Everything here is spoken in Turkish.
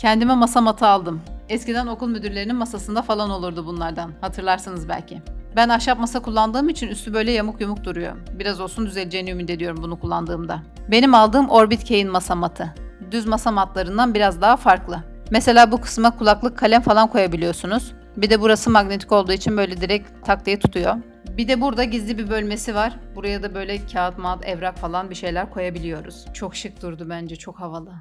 Kendime masa matı aldım. Eskiden okul müdürlerinin masasında falan olurdu bunlardan. Hatırlarsınız belki. Ben ahşap masa kullandığım için üstü böyle yamuk yumuk duruyor. Biraz olsun düzeleceğini ümit ediyorum bunu kullandığımda. Benim aldığım Orbit K'in masa matı. Düz masa matlarından biraz daha farklı. Mesela bu kısma kulaklık kalem falan koyabiliyorsunuz. Bir de burası magnetik olduğu için böyle direkt tak diye tutuyor. Bir de burada gizli bir bölmesi var. Buraya da böyle kağıt, mağat, evrak falan bir şeyler koyabiliyoruz. Çok şık durdu bence, çok havalı.